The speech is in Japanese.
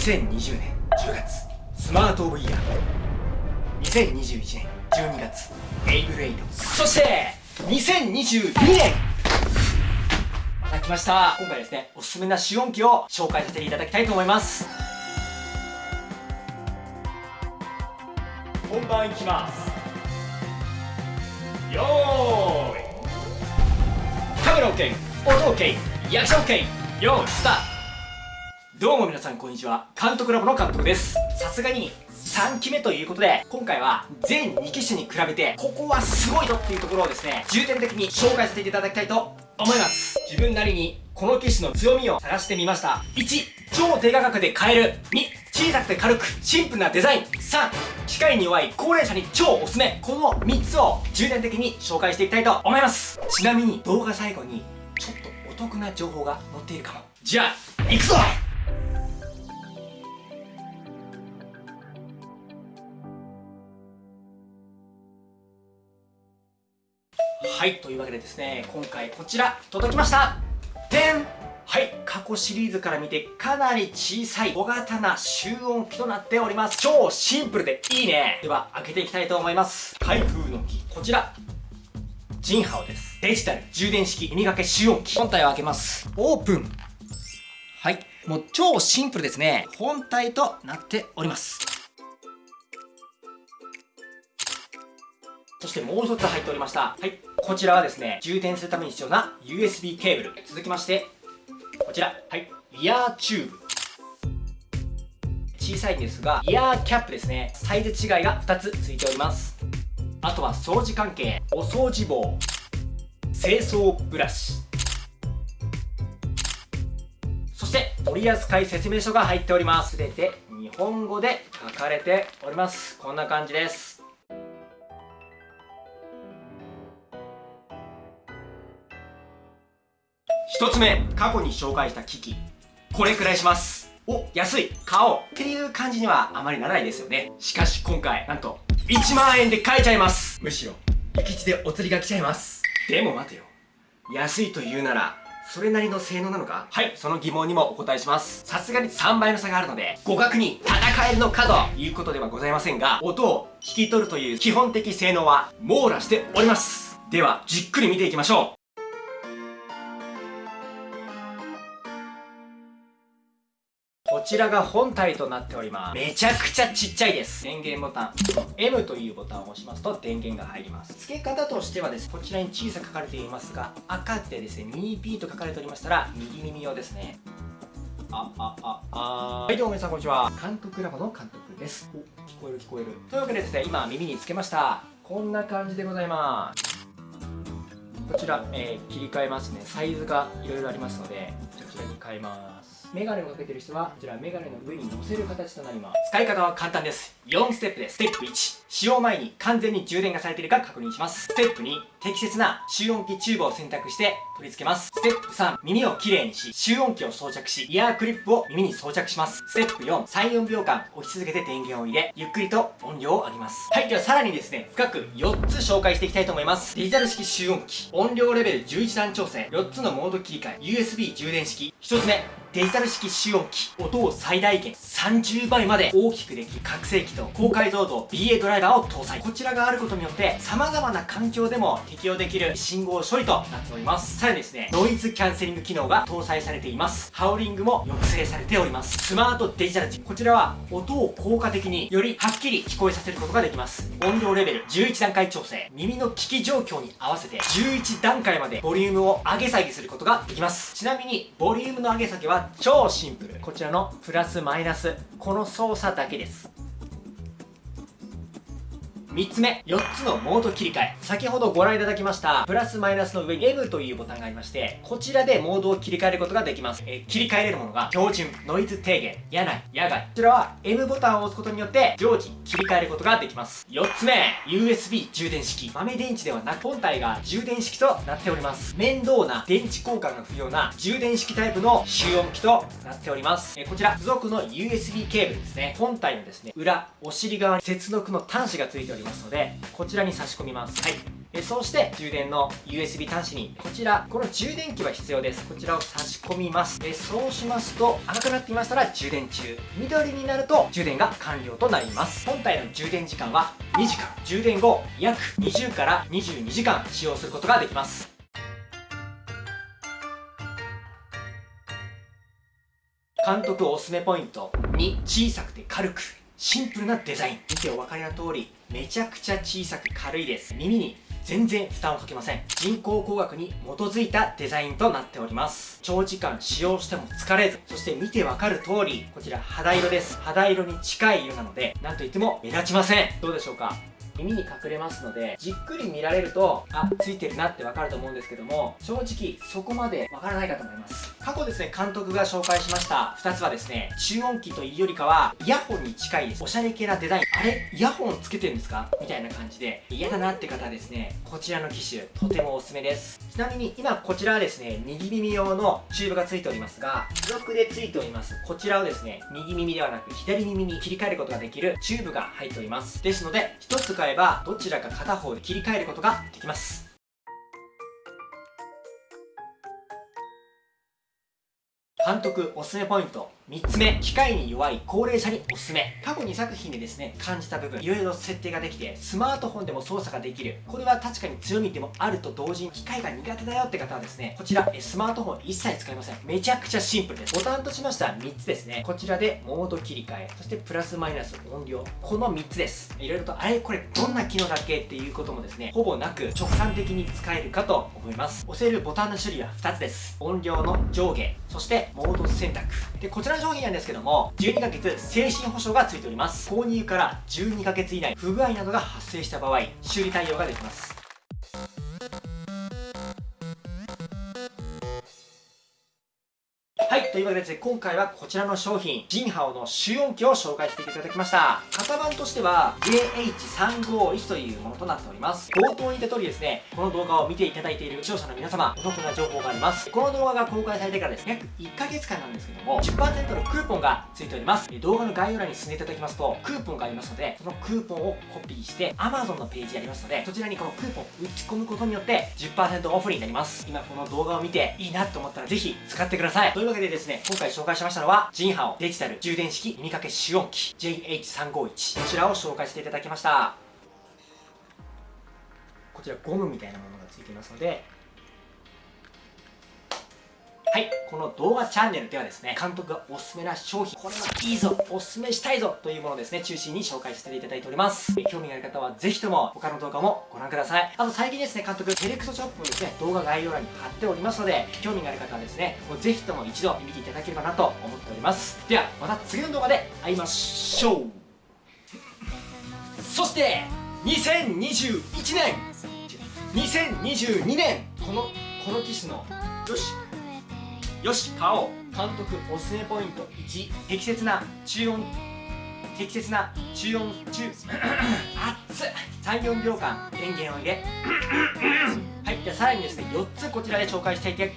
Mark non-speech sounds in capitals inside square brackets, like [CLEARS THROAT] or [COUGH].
2020年10月。スマートオブイヤー。2021年12月。エイブルエイド。そして2022年。また来ました。今回ですねおすすめな試音機を紹介させていただきたいと思います。本番いきます。よーい。カメラ OK 音 OK リアクション OK よーいスタート。どうも皆さんこんにちは。監督ラボの監督です。さすがに3期目ということで、今回は全2機種に比べて、ここはすごいぞっていうところをですね、重点的に紹介させていただきたいと思います。自分なりにこの機種の強みを探してみました。1、超低価格で買える。2、小さくて軽く、シンプルなデザイン。3、機械に弱い高齢者に超おすすめ。この3つを重点的に紹介していきたいと思います。ちなみに動画最後に、ちょっとお得な情報が載っているかも。じゃあ、行くぞはいというわけでですね今回こちら届きました。でんはい過去シリーズから見てかなり小さい小型な集音機となっております。超シンプルでいいね。では開けていきたいと思います。開封の機こちら。ジンハオです。デジタル充電式耳掛け集音機。本体を開けます。オープン。はいもう超シンプルですね。本体となっております。そしてもう一つ入っておりました。はい。こちらはですね、充電するために必要な USB ケーブル。続きまして、こちら。はい。イヤーチューブ。小さいんですが、イヤーキャップですね。サイズ違いが2つ付いております。あとは掃除関係、お掃除棒、清掃ブラシ、そして取扱説明書が入っております。すべて日本語で書かれております。こんな感じです。一つ目、過去に紹介した機器。これくらいします。お、安い買おうっていう感じにはあまりならないですよね。しかし今回、なんと、1万円で買えちゃいますむしろ、行き地でお釣りが来ちゃいます。でも待てよ。安いと言うなら、それなりの性能なのか？はい、その疑問にもお答えします。さすがに3倍の差があるので、互角に戦えるのかということではございませんが、音を聞き取るという基本的性能は網羅しております。では、じっくり見ていきましょこちらが本体となっております。めちゃくちゃちっちゃいです。電源ボタン。M というボタンを押しますと電源が入ります。付け方としてはです、こちらに小さく書かれていますが、赤でですね、ミニ P と書かれておりましたら、右耳用ですね。あ、あ、あ、あはい、どうも皆さんこんにちは。監督ラボの監督です。お、聞こえる聞こえる。というわけでですね、今耳につけました。こんな感じでございます。こちら、えー、切り替えますね。サイズがいろいろありますので、こちらに変えます。メガネをかけてる人はこちらメガネの上に乗せる形となります使い方は簡単です4ステップですステップ1使用前に完全に充電がされているか確認します。ステップ2適切な集音機チューブを選択して取り付けます。ステップ3耳をきれいにし集音機を装着しイヤークリップを耳に装着します。ステップ4 34秒間押し続けて電源を入れゆっくりと音量を上げます。はいではさらにですね深く4つ紹介していきたいと思います。デジタル式集音機音量レベル11段調整。4つのモード切り替え。USB 充電式。1つ目デジタル式集音機。音を最大限30倍まで大きくできる覚醒器と高解像度 BA ドライバーを搭載。こちらがあることによって様々な環境でも適用できる信号処理となっております。さらにですねノイズキャンセリング機能が搭載されています。ハウリングも抑制されております。スマートデジタルチこちらは音を効果的によりはっきり聞こえさせることができます。音量レベル11段階調整。耳の聞き状況に合わせて11段階までボリュームを上げ下げすることができます。ちなみにボリュームの上げ下げは超シンプル。こちらのプラスマイナス。この操作だけです。3つ目、4つのモード切り替え。先ほどご覧いただきました、プラスマイナスの上に M というボタンがありまして、こちらでモードを切り替えることができます。えー、切り替えれるものが、標準、ノイズ低減、野内、野外。こちらは M ボタンを押すことによって、常時切り替えることができます。4つ目、USB 充電式。豆電池ではなく、本体が充電式となっております。面倒な電池交換が不要な充電式タイプの集音機となっております。えー、こちら、付属の USB ケーブルですね。本体のですね、裏、お尻側に接続の端子が付いておりますますので、こちらに差し込みます。はい。えそうして充電の USB 端子にこちらこの充電器は必要です。こちらを差し込みます。えそうしますと赤くなっていましたら充電中。緑になると充電が完了となります。本体の充電時間は2時間。充電後約20から22時間使用することができます。監督おすすめポイント2小さくて軽くシンプルなデザイン。見てお分かりの通りめちゃくちゃ小さく軽いです。耳に全然負担をかけません。人工工学に基づいたデザインとなっております。長時間使用しても疲れず。そして見てわかる通りこちら肌色です。肌色に近い色なのでなんといっても目立ちません。どうでしょうか？耳に隠れますのでじっくり見られるとあついてるなってわかると思うんですけども正直そこまでわからないかと思います。過去ですね監督が紹介しました2つはですね中音機というよりかはイヤホンに近いです。おしゃれ系なデザイン。あれイヤホンつけてるんですか？みたいな感じで嫌だなって方はですねこちらの機種とてもおすすめです。ちなみに今こちらはですね右耳用のチューブがついておりますが付属でついております。こちらをですね右耳ではなく左耳に切り替えることができるチューブが入っております。ですので1つ買えばどちらか片方で切り替えることができます。監督おすすめポイント。3つ目機械に弱い高齢者におすすめ。過去2作品でですね感じた部分いろいろ設定ができてスマートフォンでも操作ができる。これは確かに強みでもあると同時に機械が苦手だよって方はですねこちらスマートフォン一切使いません。めちゃくちゃシンプルです。ボタンとしましては3つですね。こちらでモード切り替えそしてプラスマイナス音量。この3つです。いろいろとあれこれどんな機能だっけっていうこともですねほぼなく直感的に使えるかと思います。押せるボタンの種類は2つです。音量の上下。そしてモード選択。でこちらの商品なんですけども12ヶ月精神保証がついております。購入から12ヶ月以内不具合などが発生した場合修理対応ができます。というわけでですね、今回はこちらの商品、ジンハオの集音機を紹介していただきました。型番としては、JH351 というものとなっております。冒頭に言った通りですね、この動画を見ていただいている視聴者の皆様、お得な情報があります。この動画が公開されてからですね、約1ヶ月間なんですけども、10%のクーポンがついております。動画の概要欄に進んでいただきますと、クーポンがありますので、そのクーポンをコピーして、Amazon のページありますので、そちらにこのクーポンを打ち込むことによって、10%オフになります。今この動画を見て、いいなと思ったら、ぜひ使ってください。というわけでで、ですね今回紹介しましたのは、ジンハオデジタル充電式耳掛け主音機 JH351 こちらを紹介していただきました。こちらゴムみたいなものがついていますので、はい、この動画チャンネルではですね、監督がおすすめな商品、これはいいぞ、おすすめしたいぞというものをですね、中心に紹介させていただいております。興味がある方はぜひとも他の動画もご覧ください。あと最近ですね、監督、セレクトショップもですね、動画概要欄に貼っておりますので、興味がある方はですね、もうぜひとも一度見ていただければなと思っております。では、また次の動画で会いましょうそして、2021年2022年この、この機種の、よしよし買おう。監督おすすめポイント1適切な中音適切な中音中 [CLEARS THROAT] 熱っ。34秒間電源を入れ。[CLEARS THROAT] はいじゃあさらにですね4つこちらで紹介していて